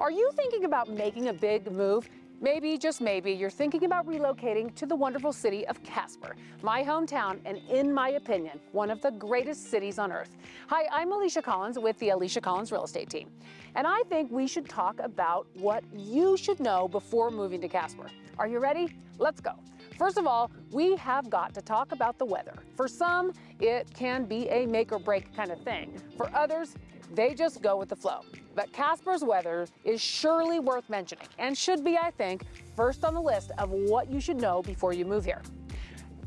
Are you thinking about making a big move? Maybe, just maybe, you're thinking about relocating to the wonderful city of Casper, my hometown, and in my opinion, one of the greatest cities on earth. Hi, I'm Alicia Collins with the Alicia Collins Real Estate Team, and I think we should talk about what you should know before moving to Casper. Are you ready? Let's go. First of all, we have got to talk about the weather. For some, it can be a make or break kind of thing. For others, they just go with the flow. But Casper's weather is surely worth mentioning and should be, I think, first on the list of what you should know before you move here.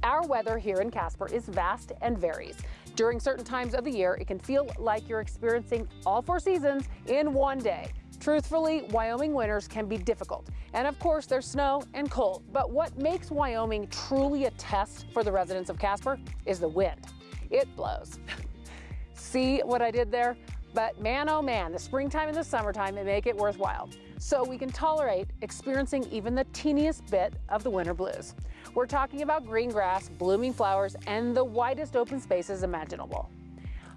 Our weather here in Casper is vast and varies. During certain times of the year, it can feel like you're experiencing all four seasons in one day. Truthfully, Wyoming winters can be difficult. And of course, there's snow and cold. But what makes Wyoming truly a test for the residents of Casper is the wind. It blows. See what I did there? But man, oh man, the springtime and the summertime may make it worthwhile. So we can tolerate experiencing even the teeniest bit of the winter blues. We're talking about green grass, blooming flowers, and the widest open spaces imaginable.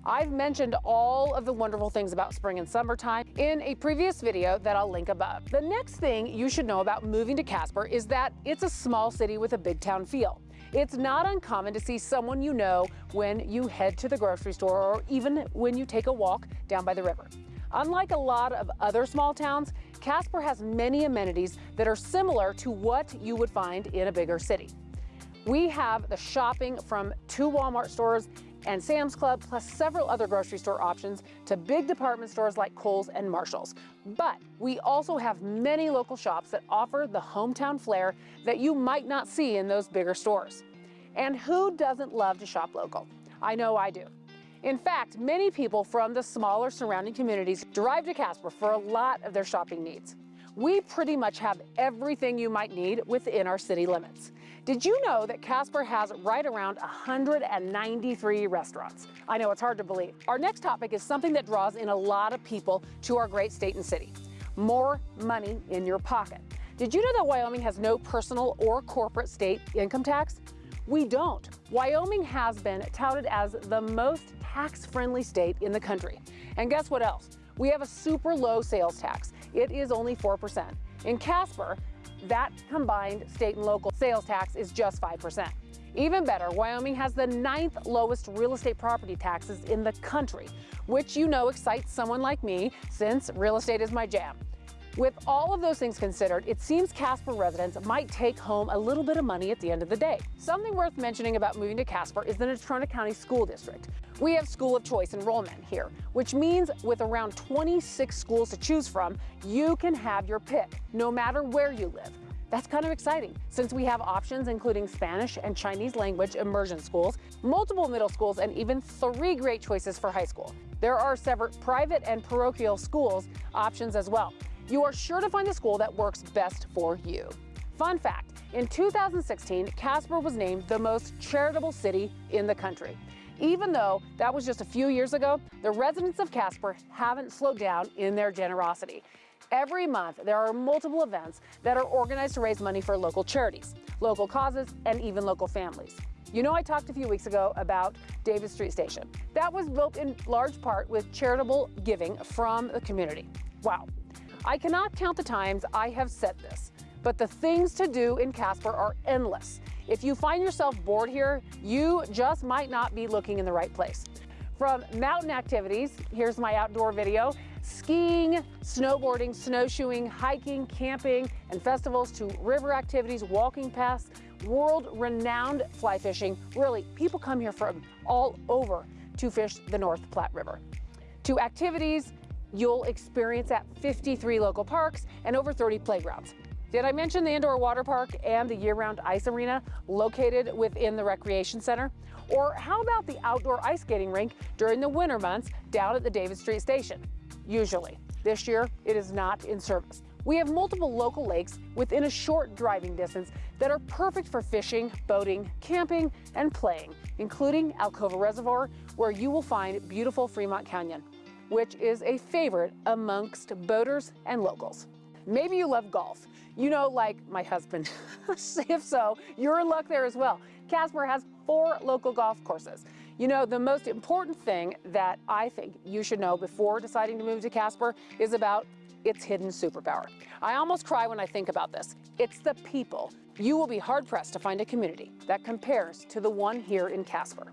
I've mentioned all of the wonderful things about spring and summertime in a previous video that I'll link above. The next thing you should know about moving to Casper is that it's a small city with a big town feel. It's not uncommon to see someone you know when you head to the grocery store or even when you take a walk down by the river. Unlike a lot of other small towns, Casper has many amenities that are similar to what you would find in a bigger city. We have the shopping from two Walmart stores and Sam's Club, plus several other grocery store options to big department stores like Kohl's and Marshall's. But we also have many local shops that offer the hometown flair that you might not see in those bigger stores. And who doesn't love to shop local? I know I do. In fact, many people from the smaller surrounding communities drive to Casper for a lot of their shopping needs. We pretty much have everything you might need within our city limits. Did you know that Casper has right around 193 restaurants? I know it's hard to believe. Our next topic is something that draws in a lot of people to our great state and city. More money in your pocket. Did you know that Wyoming has no personal or corporate state income tax? We don't. Wyoming has been touted as the most tax-friendly state in the country. And guess what else? We have a super low sales tax. It is only 4%. In Casper, that combined state and local sales tax is just 5%. Even better, Wyoming has the ninth lowest real estate property taxes in the country, which you know excites someone like me since real estate is my jam. With all of those things considered, it seems Casper residents might take home a little bit of money at the end of the day. Something worth mentioning about moving to Casper is the Natrona County School District. We have school of choice enrollment here, which means with around 26 schools to choose from, you can have your pick, no matter where you live. That's kind of exciting since we have options including Spanish and Chinese language immersion schools, multiple middle schools, and even three great choices for high school. There are several private and parochial schools options as well you are sure to find the school that works best for you. Fun fact, in 2016, Casper was named the most charitable city in the country. Even though that was just a few years ago, the residents of Casper haven't slowed down in their generosity. Every month, there are multiple events that are organized to raise money for local charities, local causes, and even local families. You know I talked a few weeks ago about David Street Station. That was built in large part with charitable giving from the community. Wow, I cannot count the times I have said this, but the things to do in Casper are endless. If you find yourself bored here, you just might not be looking in the right place. From mountain activities, here's my outdoor video, skiing, snowboarding, snowshoeing, hiking, camping, and festivals to river activities, walking paths, world-renowned fly fishing. Really, people come here from all over to fish the North Platte River. To activities You'll experience at 53 local parks and over 30 playgrounds. Did I mention the indoor water park and the year-round ice arena located within the recreation center? Or how about the outdoor ice skating rink during the winter months down at the David Street Station? Usually. This year, it is not in service. We have multiple local lakes within a short driving distance that are perfect for fishing, boating, camping, and playing, including Alcova Reservoir, where you will find beautiful Fremont Canyon which is a favorite amongst boaters and locals. Maybe you love golf. You know, like my husband. if so, you're in luck there as well. Casper has four local golf courses. You know, the most important thing that I think you should know before deciding to move to Casper is about its hidden superpower. I almost cry when I think about this. It's the people. You will be hard pressed to find a community that compares to the one here in Casper.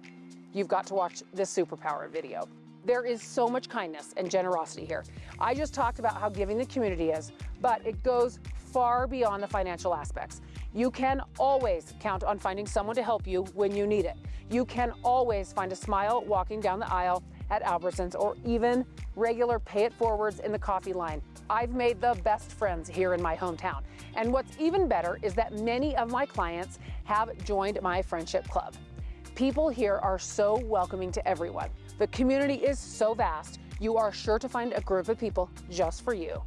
You've got to watch this superpower video. There is so much kindness and generosity here. I just talked about how giving the community is, but it goes far beyond the financial aspects. You can always count on finding someone to help you when you need it. You can always find a smile walking down the aisle at Albertsons or even regular pay it forwards in the coffee line. I've made the best friends here in my hometown. And what's even better is that many of my clients have joined my friendship club. People here are so welcoming to everyone. The community is so vast, you are sure to find a group of people just for you.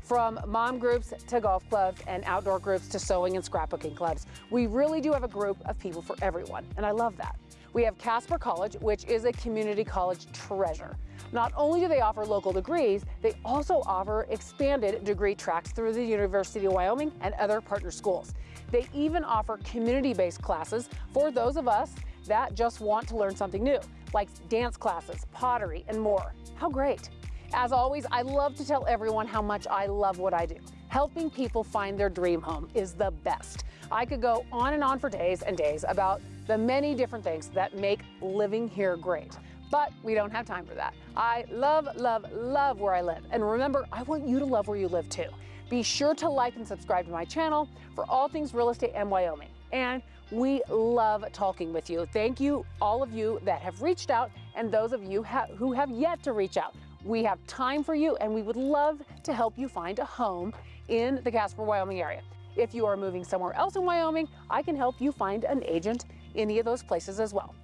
From mom groups to golf clubs and outdoor groups to sewing and scrapbooking clubs, we really do have a group of people for everyone, and I love that. We have Casper College, which is a community college treasure. Not only do they offer local degrees, they also offer expanded degree tracks through the University of Wyoming and other partner schools. They even offer community-based classes for those of us that just want to learn something new, like dance classes, pottery, and more. How great! As always, I love to tell everyone how much I love what I do. Helping people find their dream home is the best. I could go on and on for days and days about the many different things that make living here great. But we don't have time for that. I love, love, love where I live. And remember, I want you to love where you live too. Be sure to like and subscribe to my channel for all things real estate and Wyoming. And we love talking with you. Thank you, all of you that have reached out and those of you ha who have yet to reach out. We have time for you and we would love to help you find a home in the Casper, Wyoming area. If you are moving somewhere else in Wyoming, I can help you find an agent in any of those places as well.